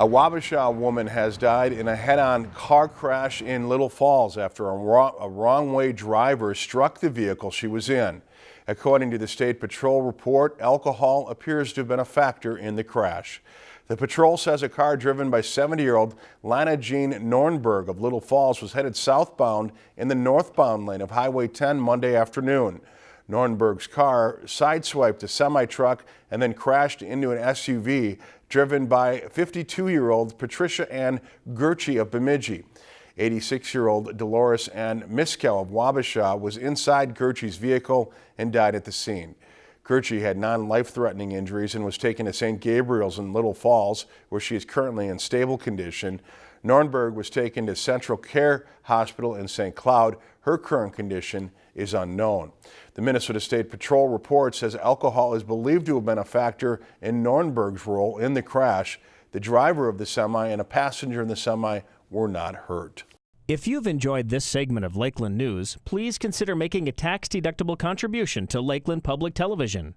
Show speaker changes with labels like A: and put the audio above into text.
A: A Wabasha woman has died in a head-on car crash in Little Falls after a, wrong, a wrong-way driver struck the vehicle she was in. According to the State Patrol report, alcohol appears to have been a factor in the crash. The patrol says a car driven by 70-year-old Lana Jean Nornberg of Little Falls was headed southbound in the northbound lane of Highway 10 Monday afternoon. Nornberg's car sideswiped a semi-truck and then crashed into an SUV driven by 52-year-old Patricia Ann Gurchie of Bemidji. 86-year-old Dolores Ann Miskell of Wabasha was inside Gurchie's vehicle and died at the scene. Gurchie had non-life-threatening injuries and was taken to St. Gabriel's in Little Falls, where she is currently in stable condition. Nornberg was taken to CentraCare Hospital in St. Cloud. Her current condition is unknown. The Minnesota State Patrol report says alcohol is believed to have been a factor in Nornberg's role in the crash. The driver of the semi and a passenger in the semi were not hurt.
B: If you've enjoyed this segment of Lakeland News, please consider making a tax-deductible contribution to Lakeland Public Television.